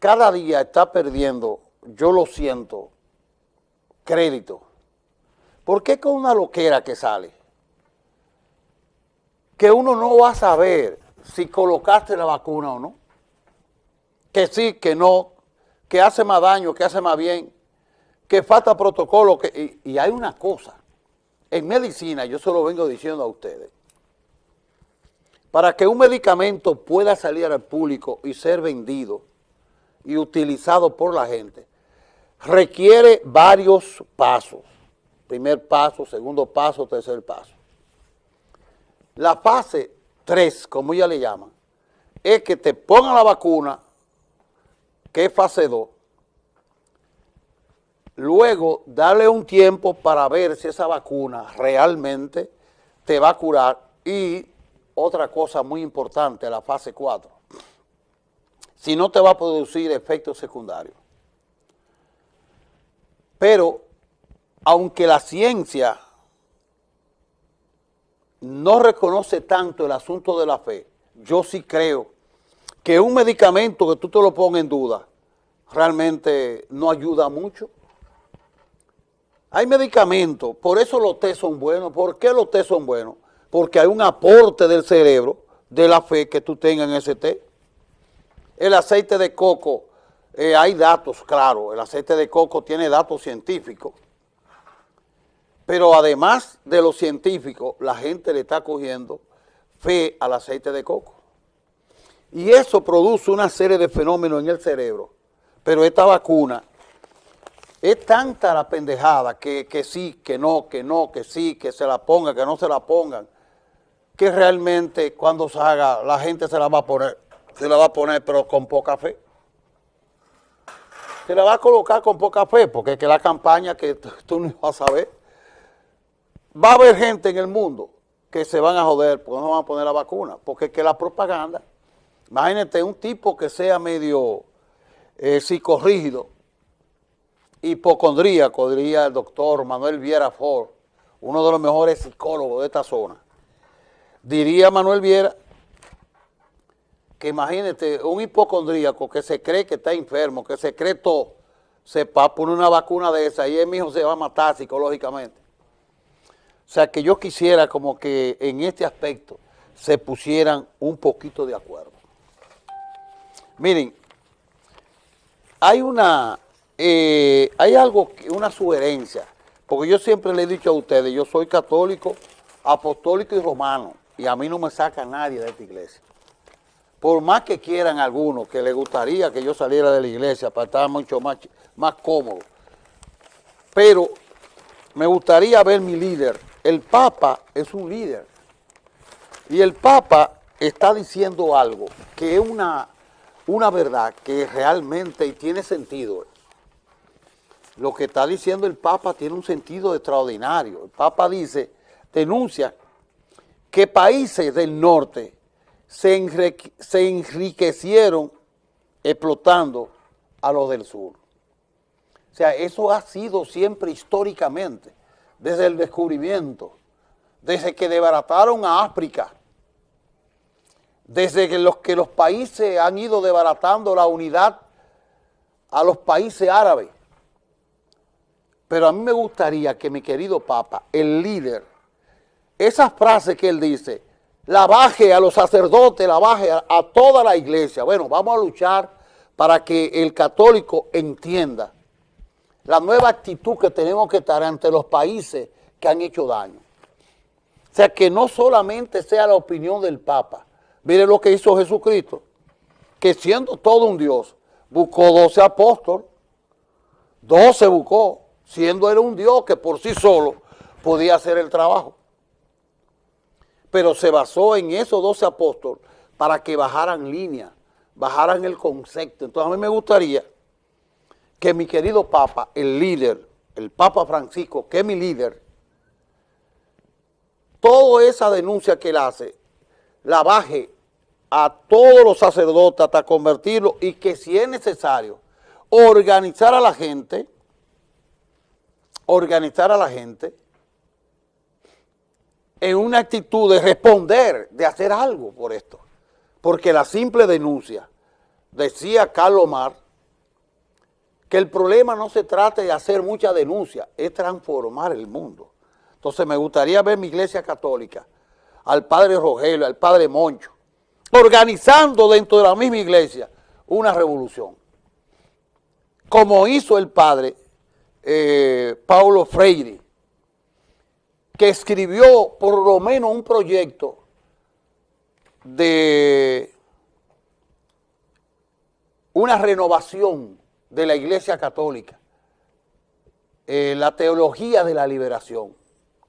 cada día está perdiendo, yo lo siento, crédito. ¿Por qué con una loquera que sale? Que uno no va a saber si colocaste la vacuna o no. Que sí, que no, que hace más daño, que hace más bien, que falta protocolo. Que, y, y hay una cosa, en medicina, yo se lo vengo diciendo a ustedes, para que un medicamento pueda salir al público y ser vendido y utilizado por la gente, requiere varios pasos. Primer paso, segundo paso, tercer paso. La fase 3, como ya le llaman, es que te pongan la vacuna, que es fase 2, luego darle un tiempo para ver si esa vacuna realmente te va a curar y otra cosa muy importante, la fase 4, si no te va a producir efectos secundarios. Pero, aunque la ciencia no reconoce tanto el asunto de la fe, yo sí creo que un medicamento que tú te lo pongas en duda, realmente no ayuda mucho. Hay medicamentos, por eso los test son buenos. ¿Por qué los test son buenos? Porque hay un aporte del cerebro de la fe que tú tengas en ese té. El aceite de coco, eh, hay datos, claro, el aceite de coco tiene datos científicos, pero además de los científicos, la gente le está cogiendo fe al aceite de coco. Y eso produce una serie de fenómenos en el cerebro. Pero esta vacuna es tanta la pendejada que, que sí, que no, que no, que sí, que se la pongan, que no se la pongan, que realmente cuando se haga la gente se la va a poner, se la va a poner pero con poca fe. Se la va a colocar con poca fe porque es que la campaña que tú no vas a saber, va a haber gente en el mundo que se van a joder porque no van a poner la vacuna, porque es que la propaganda, imagínate un tipo que sea medio eh, psicorrígido, hipocondríaco, diría el doctor Manuel Viera Ford, uno de los mejores psicólogos de esta zona. Diría Manuel Viera que imagínate un hipocondríaco que se cree que está enfermo, que se cree todo, se poner una vacuna de esa y él mismo se va a matar psicológicamente. O sea que yo quisiera como que en este aspecto se pusieran un poquito de acuerdo. Miren, hay una, eh, hay algo, una sugerencia, porque yo siempre le he dicho a ustedes, yo soy católico, apostólico y romano, y a mí no me saca nadie de esta iglesia. Por más que quieran algunos, que les gustaría que yo saliera de la iglesia para estar mucho más, más cómodo, pero me gustaría ver mi líder, el Papa es un líder. Y el Papa está diciendo algo que es una, una verdad que realmente tiene sentido. Lo que está diciendo el Papa tiene un sentido extraordinario. El Papa dice, denuncia que países del norte se, enriquecieron explotando a los del sur. O sea, eso ha sido siempre históricamente desde el descubrimiento, desde que desbarataron a África, desde que los, que los países han ido desbaratando la unidad a los países árabes. Pero a mí me gustaría que mi querido Papa, el líder, esa frase que él dice, la baje a los sacerdotes, la baje a, toda la iglesia. Bueno, vamos a luchar para que el católico entienda la nueva actitud que tenemos que estar ante los países que han hecho daño. O sea, que no solamente sea la opinión del Papa. Mire lo que hizo Jesucristo, que siendo todo un Dios, buscó 12 apóstoles, 12 buscó, siendo él un Dios que por sí solo podía hacer el trabajo. Pero se basó en esos 12 apóstoles para que bajaran línea, bajaran el concepto. Entonces a mí me gustaría que mi querido Papa, el líder, el Papa Francisco, que es mi líder, toda esa denuncia que él hace, la baje a todos los sacerdotes hasta convertirlo y que si es necesario organizar a la gente, organizar a la gente en una actitud de responder, de hacer algo por esto. Porque la simple denuncia, decía Carlos Mar, que el problema no se trata de hacer mucha denuncia, es transformar el mundo. Entonces me gustaría ver mi iglesia católica, al padre Rogelio, al padre Moncho, organizando dentro de la misma iglesia una revolución, como hizo el padre eh, Paulo Freire, que escribió por lo menos un proyecto de una renovación de la Iglesia Católica, eh, la teología de la liberación,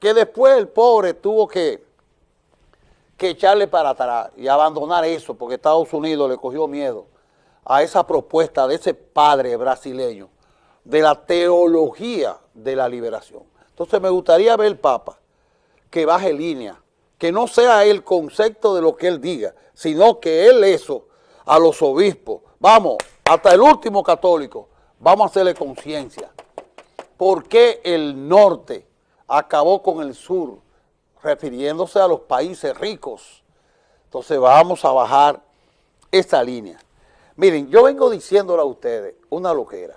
que después el pobre tuvo que, que echarle para atrás y abandonar eso, porque Estados Unidos le cogió miedo a esa propuesta de ese padre brasileño, de la teología de la liberación. Entonces me gustaría ver el Papa que baje línea, que no sea el concepto de lo que él diga, sino que él eso a los obispos, vamos, hasta el último católico, vamos a hacerle conciencia. ¿Por qué el norte acabó con el sur? Refiriéndose a los países ricos. Entonces vamos a bajar esa línea. Miren, yo vengo diciéndole a ustedes una loquera.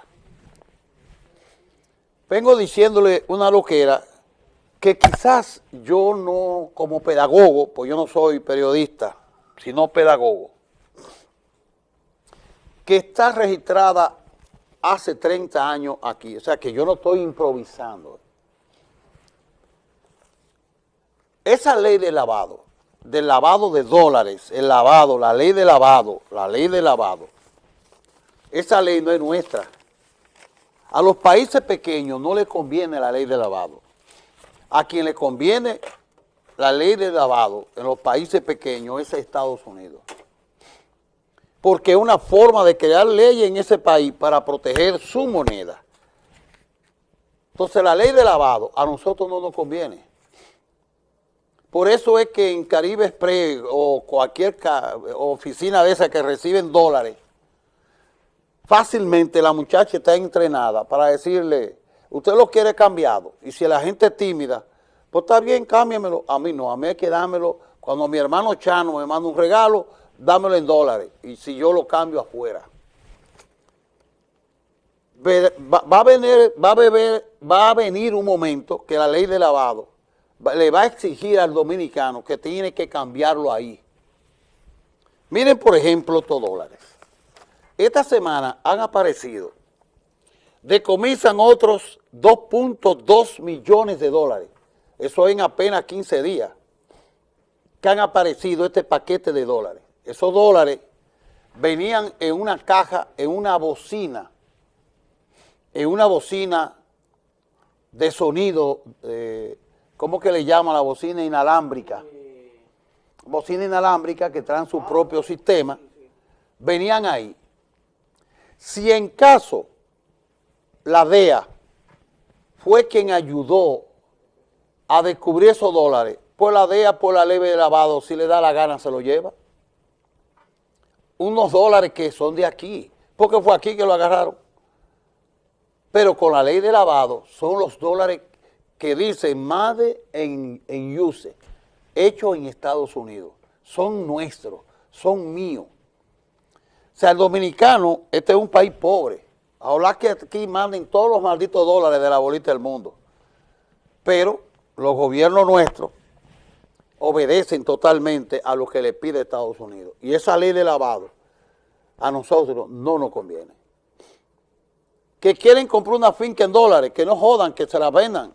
Vengo diciéndole una loquera que quizás yo no, como pedagogo, pues yo no soy periodista, sino pedagogo, que está registrada hace 30 años aquí, o sea que yo no estoy improvisando. Esa ley de lavado, del lavado de dólares, el lavado, la ley de lavado, la ley de lavado, esa ley no es nuestra. A los países pequeños no les conviene la ley de lavado. A quien le conviene la ley de lavado en los países pequeños es Estados Unidos. Porque es una forma de crear leyes en ese país para proteger su moneda. Entonces la ley de lavado a nosotros no nos conviene. Por eso es que en Caribe Express o cualquier oficina de esas que reciben dólares, fácilmente la muchacha está entrenada para decirle, usted lo quiere cambiado, y si la gente es tímida, pues está bien, cámbiamelo. A mí no, a mí hay que dármelo. Cuando mi hermano Chano me manda un regalo, dámelo en dólares, y si yo lo cambio afuera. Va, a venir, va, a beber, va a venir un momento que la ley de lavado le va a exigir al dominicano que tiene que cambiarlo ahí. Miren, por ejemplo, estos dólares. Esta semana han aparecido decomisan otros 2.2 millones de dólares. Eso en apenas 15 días que han aparecido este paquete de dólares. Esos dólares venían en una caja, en una bocina, en una bocina de sonido, eh, ¿cómo que le llama la bocina inalámbrica? Bocina inalámbrica que traen su propio sistema, venían ahí. Si en caso la DEA fue quien ayudó a descubrir esos dólares, pues la DEA por la ley de lavado, si le da la gana, se lo lleva. Unos dólares que son de aquí, porque fue aquí que lo agarraron. Pero con la ley de lavado son los dólares que dicen Made en, en use, hechos en Estados Unidos. Son nuestros, son míos. O sea, el dominicano, este es un país pobre. Ahora que aquí manden todos los malditos dólares de la bolita del mundo. Pero los gobiernos nuestros obedecen totalmente a lo que le pide Estados Unidos. Y esa ley de lavado a nosotros no nos conviene. Que quieren comprar una finca en dólares, que no jodan, que se la vendan.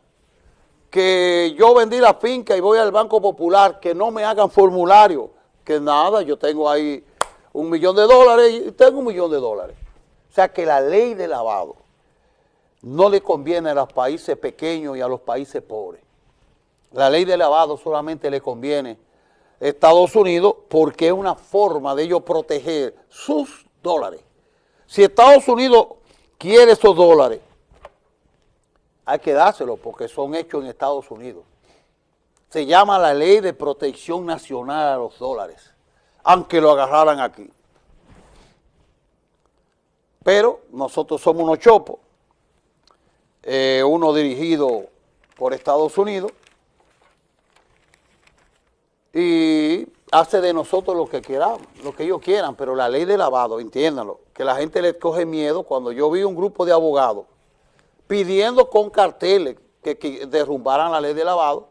Que yo vendí la finca y voy al Banco Popular, que no me hagan formulario. Que nada, yo tengo ahí un millón de dólares y tengo un millón de dólares. O sea que la ley de lavado no le conviene a los países pequeños y a los países pobres. La ley de lavado solamente le conviene a Estados Unidos porque es una forma de ellos proteger sus dólares. Si Estados Unidos quiere esos dólares, hay que dárselos porque son hechos en Estados Unidos. Se llama la ley de protección nacional a los dólares, aunque lo agarraran aquí. Pero nosotros somos unos chopos, eh, uno dirigido por Estados Unidos. Y hace de nosotros lo que queramos, lo que ellos quieran, pero la ley de lavado, entiéndanlo, que la gente le coge miedo. Cuando yo vi un grupo de abogados pidiendo con carteles que, que derrumbaran la ley de lavado,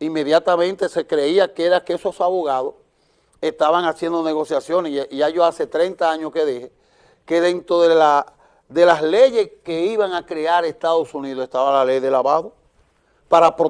inmediatamente se creía que era que esos abogados estaban haciendo negociaciones, y ya yo hace 30 años que dije que dentro de, la, de las leyes que iban a crear Estados Unidos estaba la ley de lavado para proteger